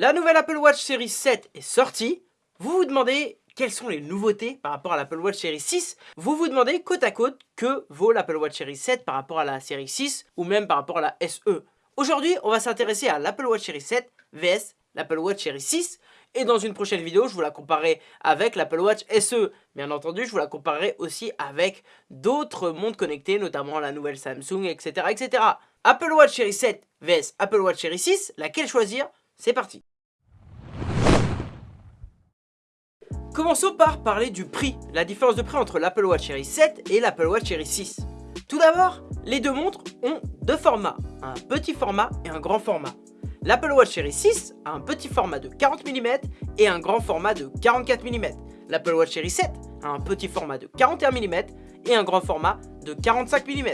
La nouvelle Apple Watch série 7 est sortie. Vous vous demandez quelles sont les nouveautés par rapport à l'Apple Watch série 6 Vous vous demandez côte à côte que vaut l'Apple Watch série 7 par rapport à la série 6 ou même par rapport à la SE. Aujourd'hui, on va s'intéresser à l'Apple Watch série 7 vs l'Apple Watch série 6 et dans une prochaine vidéo, je vous la comparerai avec l'Apple Watch SE. Bien entendu, je vous la comparerai aussi avec d'autres montres connectées, notamment la nouvelle Samsung, etc. etc. Apple Watch série 7 vs Apple Watch série 6, laquelle choisir? C'est parti Commençons par parler du prix, la différence de prix entre l'Apple Watch série 7 et l'Apple Watch série 6. Tout d'abord, les deux montres ont deux formats, un petit format et un grand format. L'Apple Watch série 6 a un petit format de 40 mm et un grand format de 44 mm. L'Apple Watch série 7 a un petit format de 41 mm et un grand format de 45 mm.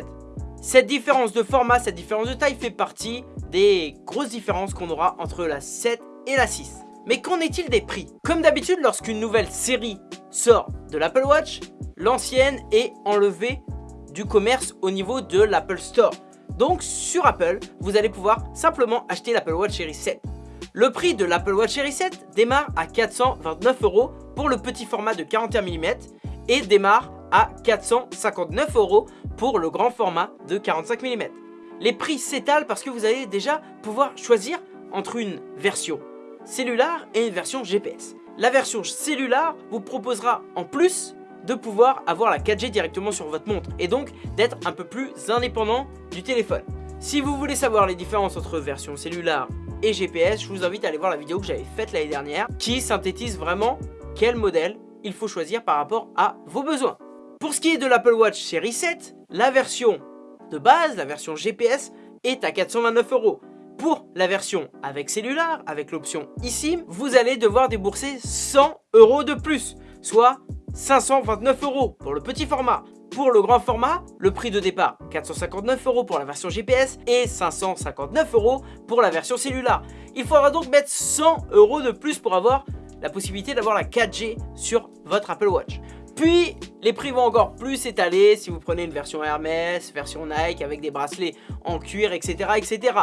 Cette différence de format, cette différence de taille fait partie des grosses différences qu'on aura entre la 7 et la 6. Mais qu'en est-il des prix? Comme d'habitude, lorsqu'une nouvelle série sort de l'Apple Watch, l'ancienne est enlevée du commerce au niveau de l'Apple Store. Donc sur Apple, vous allez pouvoir simplement acheter l'Apple Watch Series 7. Le prix de l'Apple Watch Series 7 démarre à 429 euros pour le petit format de 41 mm et démarre à 459 euros pour le grand format de 45 mm. Les prix s'étalent parce que vous allez déjà pouvoir choisir entre une version cellulaire et une version GPS. La version cellulaire vous proposera en plus de pouvoir avoir la 4G directement sur votre montre et donc d'être un peu plus indépendant du téléphone. Si vous voulez savoir les différences entre version cellulaire et GPS, je vous invite à aller voir la vidéo que j'avais faite l'année dernière qui synthétise vraiment quel modèle il faut choisir par rapport à vos besoins. Pour ce qui est de l'Apple Watch série 7, la version de base, la version GPS, est à 429 euros. Pour la version avec cellulaire, avec l'option eSIM, vous allez devoir débourser 100 euros de plus, soit 529 euros pour le petit format. Pour le grand format, le prix de départ 459 euros pour la version GPS et 559 euros pour la version cellulaire. Il faudra donc mettre 100 euros de plus pour avoir la possibilité d'avoir la 4G sur votre Apple Watch. Puis, les prix vont encore plus s'étaler si vous prenez une version Hermès, version Nike avec des bracelets en cuir, etc. etc.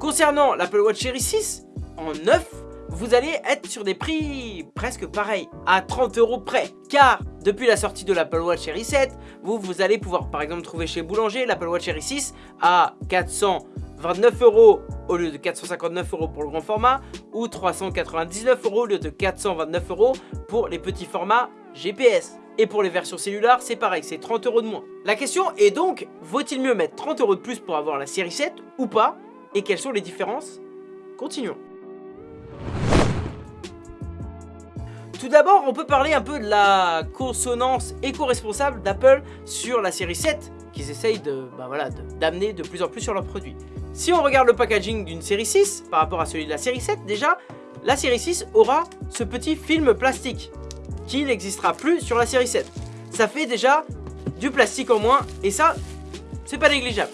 Concernant l'Apple Watch Series 6, en neuf, vous allez être sur des prix presque pareils, à 30 euros près. Car depuis la sortie de l'Apple Watch Series 7, vous, vous allez pouvoir par exemple trouver chez Boulanger l'Apple Watch Series 6 à 429 euros au lieu de 459 euros pour le grand format ou 399 euros au lieu de 429 euros pour les petits formats GPS. Et pour les versions cellulaires, c'est pareil, c'est 30 euros de moins. La question est donc, vaut-il mieux mettre 30 euros de plus pour avoir la série 7 ou pas Et quelles sont les différences? Continuons. Tout d'abord, on peut parler un peu de la consonance éco-responsable d'Apple sur la série 7 qu'ils essayent de, bah voilà, d'amener de, plus en plus sur leurs produits. Si on regarde le packaging d'une série 6 par rapport à celui de la série 7, déjà, la série 6 aura ce petit film plastique qui n'existera plus sur la série 7. Ça fait déjà du plastique en moins et ça, c'est pas négligeable.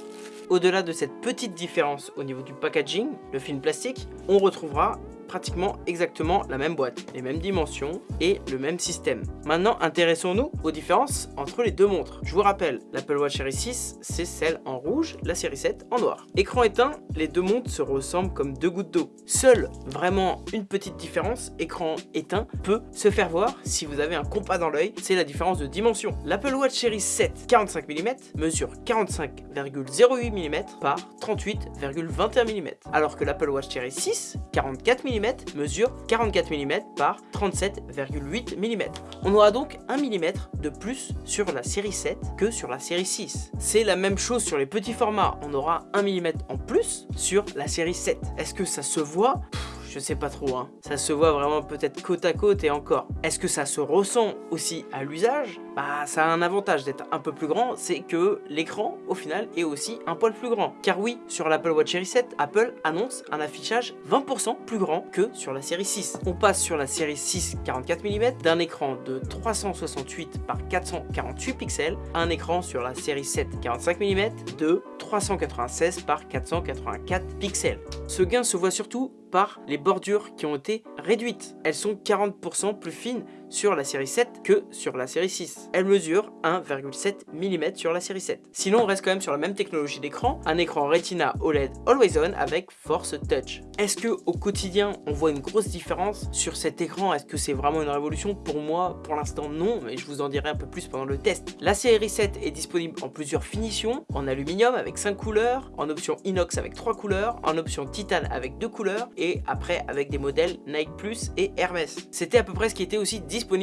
Au-delà de cette petite différence au niveau du packaging, le film plastique, on retrouvera pratiquement exactement la même boîte, les mêmes dimensions et le même système. Maintenant, intéressons-nous aux différences entre les deux montres. Je vous rappelle, l'Apple Watch Series 6, c'est celle en rouge, la série 7 en noir. Écran éteint, les deux montres se ressemblent comme deux gouttes d'eau. Seule vraiment une petite différence, écran éteint, peut se faire voir si vous avez un compas dans l'œil, c'est la différence de dimension. L'Apple Watch Series 7 45 mm mesure 45,08 mm par 38,21 mm, alors que l'Apple Watch Series 6 44 mm mesure 44 mm par 37,8 mm. On aura donc 1 mm de plus sur la série 7 que sur la série 6. C'est la même chose sur les petits formats, on aura 1 mm en plus sur la série 7. Est-ce que ça se voit? Je sais pas trop, hein. ça se voit vraiment peut-être côte à côte et encore. Est-ce que ça se ressent aussi à l'usage? Bah ça a un avantage d'être un peu plus grand, c'est que l'écran au final est aussi un poil plus grand. Car oui, sur l'Apple Watch Series 7, Apple annonce un affichage 20% plus grand que sur la série 6. On passe sur la série 6 44 mm d'un écran de 368 par 448 pixels à un écran sur la série 7 45 mm de 396 par 484 pixels. Ce gain se voit surtout les bordures qui ont été réduites. Elles sont 40% plus fines sur la série 7 que sur la série 6. Elle mesure 1,7 mm sur la série 7. Sinon, on reste quand même sur la même technologie d'écran, un écran Retina OLED Always On avec Force Touch. Est-ce que au quotidien, on voit une grosse différence sur cet écran? Est-ce que c'est vraiment une révolution? Pour moi, pour l'instant, non, mais je vous en dirai un peu plus pendant le test. La série 7 est disponible en plusieurs finitions, en aluminium avec 5 couleurs, en option inox avec 3 couleurs, en option titane avec 2 couleurs, et après avec des modèles Nike Plus et Hermès. C'était à peu près ce qui était aussi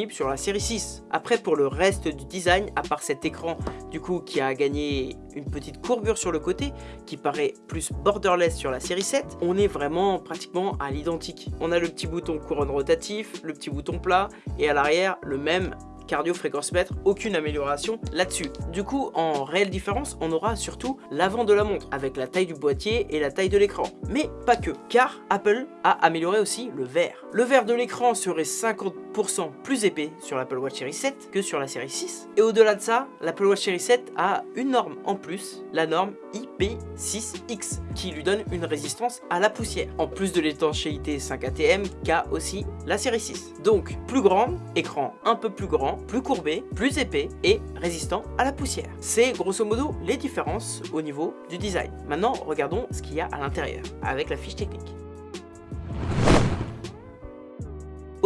sur la série 6. Après, pour le reste du design, à part cet écran du coup qui a gagné une petite courbure sur le côté, qui paraît plus borderless sur la série 7, on est vraiment pratiquement à l'identique. On a le petit bouton couronne rotatif, le petit bouton plat, et à l'arrière, le même cardio fréquence mètre, aucune amélioration là-dessus. Du coup, en réelle différence, on aura surtout l'avant de la montre, avec la taille du boîtier et la taille de l'écran. Mais pas que, car Apple a amélioré aussi le verre. Le verre de l'écran serait 50% plus épais sur l'Apple Watch Series 7 que sur la série 6. Et au-delà de ça, l'Apple Watch Series 7 a une norme en plus, la norme IP6X, qui lui donne une résistance à la poussière. En plus de l'étanchéité 5 ATM qu'a aussi la série 6. Donc, plus grande, écran un peu plus grand, plus courbé, plus épais et résistant à la poussière. C'est grosso modo les différences au niveau du design. Maintenant, regardons ce qu'il y a à l'intérieur avec la fiche technique.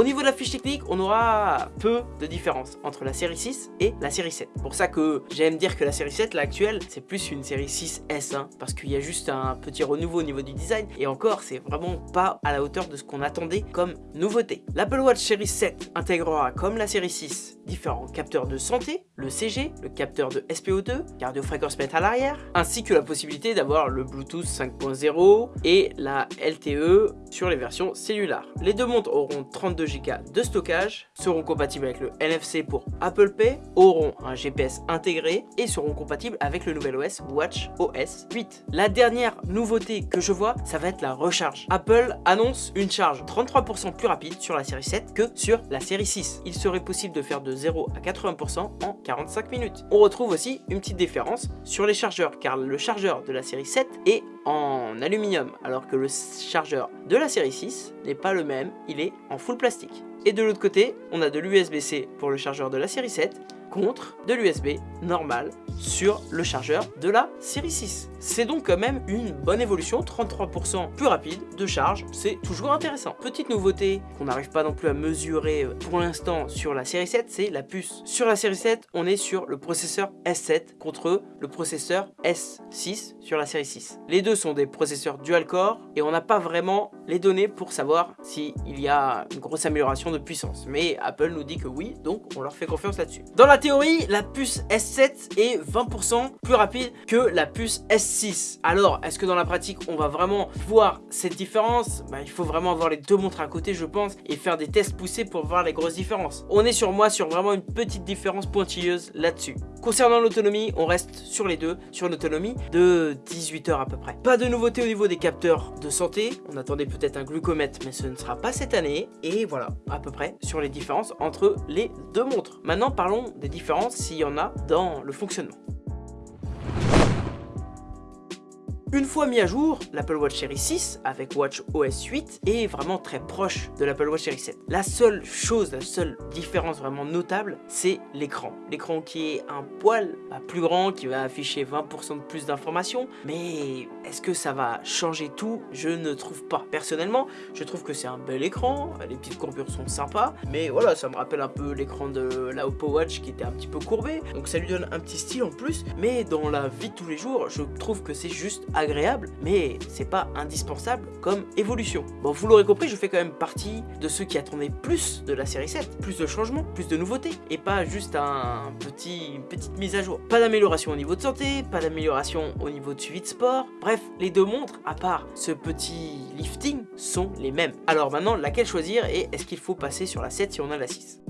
你 la fiche technique, on aura peu de différence entre la série 6 et la série 7. Pour ça que j'aime dire que la série 7, l'actuelle, c'est plus une série 6S, hein, parce qu'il y a juste un petit renouveau au niveau du design, et encore, c'est vraiment pas à la hauteur de ce qu'on attendait comme nouveauté. L'Apple Watch série 7 intégrera, comme la série 6, différents capteurs de santé, le CG, le capteur de SPO2, cardio-fréquence mètre à l'arrière, ainsi que la possibilité d'avoir le Bluetooth 5.0 et la LTE sur les versions cellulaires. Les deux montres auront 32 Go de stockage, seront compatibles avec le NFC pour Apple Pay, auront un GPS intégré et seront compatibles avec le nouvel OS Watch OS 8. La dernière nouveauté que je vois, ça va être la recharge. Apple annonce une charge 33% plus rapide sur la série 7 que sur la série 6. Il serait possible de faire de 0 à 80% en 45 minutes. On retrouve aussi une petite différence sur les chargeurs car le chargeur de la série 7 est en aluminium alors que le chargeur de la série 6 n'est pas le même, il est en full plastique. Et de l'autre côté, on a de l'USB-C pour le chargeur de la série 7 contre de l'USB normal sur le chargeur de la série 6. C'est donc quand même une bonne évolution, 33% plus rapide de charge, c'est toujours intéressant. Petite nouveauté qu'on n'arrive pas non plus à mesurer pour l'instant sur la série 7, c'est la puce. Sur la série 7, on est sur le processeur S7 contre le processeur S6 sur la série 6. Les deux sont des processeurs dual-core et on n'a pas vraiment les données pour savoir s'il y a une grosse amélioration de puissance. Mais Apple nous dit que oui, donc on leur fait confiance là-dessus. Dans la théorie, la puce S7 est 20% plus rapide que la puce S6. Alors, est-ce que dans la pratique, on va vraiment voir cette différence? Bah, Il faut vraiment avoir les deux montres à côté, je pense, et faire des tests poussés pour voir les grosses différences. On est sur moi sur vraiment une petite différence pointilleuse là-dessus. Concernant l'autonomie, on reste sur les deux, sur une autonomie de 18 heures à peu près. Pas de nouveauté au niveau des capteurs de santé. On attendait peut-être un glucomètre, mais ce ne sera pas cette année. Et voilà, à peu près sur les différences entre les deux montres. Maintenant, parlons des différences s'il y en a dans le fonctionnement. Une fois mis à jour, l'Apple Watch Series 6 avec Watch OS 8 est vraiment très proche de l'Apple Watch Series 7. La seule chose, la seule différence vraiment notable, c'est l'écran. L'écran qui est un poil plus grand, qui va afficher 20% de plus d'informations, mais est-ce que ça va changer tout? Je ne trouve pas. Personnellement, je trouve que c'est un bel écran, les petites courbures sont sympas, mais voilà, ça me rappelle un peu l'écran de la Oppo Watch qui était un petit peu courbé, donc ça lui donne un petit style en plus, mais dans la vie de tous les jours, je trouve que c'est juste agréable, mais c'est pas indispensable comme évolution. Bon, vous l'aurez compris, je fais quand même partie de ceux qui attendaient plus de la série 7, plus de changements, plus de nouveautés, et pas juste un petit, une petite mise à jour. Pas d'amélioration au niveau de santé, pas d'amélioration au niveau de suivi de sport, bref, les deux montres, à part ce petit lifting, sont les mêmes. Alors maintenant, laquelle choisir et est-ce qu'il faut passer sur la 7 si on a la 6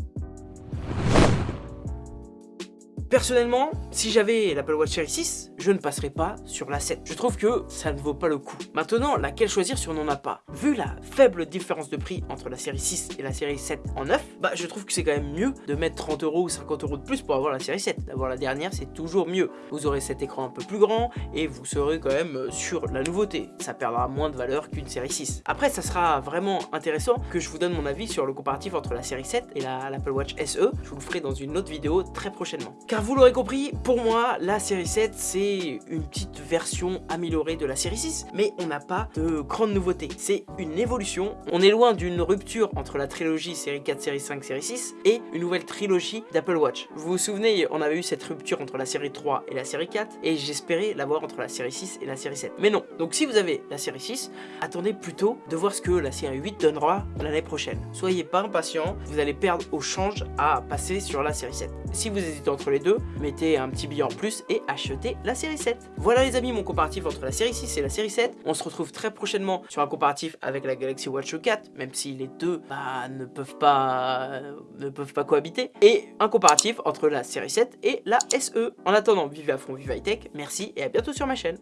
Personnellement, si j'avais l'Apple Watch Series 6, je ne passerais pas sur la 7. Je trouve que ça ne vaut pas le coup. Maintenant, laquelle choisir si on n'en a pas? Vu la faible différence de prix entre la série 6 et la série 7 en neuf, bah je trouve que c'est quand même mieux de mettre 30 euros ou 50 euros de plus pour avoir la série 7. D'avoir la dernière, c'est toujours mieux. Vous aurez cet écran un peu plus grand et vous serez quand même euh, sur la nouveauté. Ça perdra moins de valeur qu'une série 6. Après, ça sera vraiment intéressant que je vous donne mon avis sur le comparatif entre la série 7 et l'Apple Watch SE. Je vous le ferai dans une autre vidéo très prochainement. Vous l'aurez compris, pour moi, la série 7, c'est une petite version améliorée de la série 6, mais on n'a pas de grande nouveauté. C'est une évolution. On est loin d'une rupture entre la trilogie série 4, série 5, série 6 et une nouvelle trilogie d'Apple Watch. Vous vous souvenez, on avait eu cette rupture entre la série 3 et la série 4 et j'espérais l'avoir entre la série 6 et la série 7. Mais non. Donc si vous avez la série 6, attendez plutôt de voir ce que la série 8 donnera l'année prochaine. Soyez pas impatient, vous allez perdre au change à passer sur la série 7. Si vous hésitez entre les deux, mettez un petit billet en plus et achetez la série 7. Voilà les amis mon comparatif entre la série 6 et la série 7. On se retrouve très prochainement sur un comparatif avec la Galaxy Watch 4, même si les deux bah, ne, peuvent pas, ne peuvent pas cohabiter. Et un comparatif entre la série 7 et la SE. En attendant, vivez à fond, vive high tech, merci et à bientôt sur ma chaîne.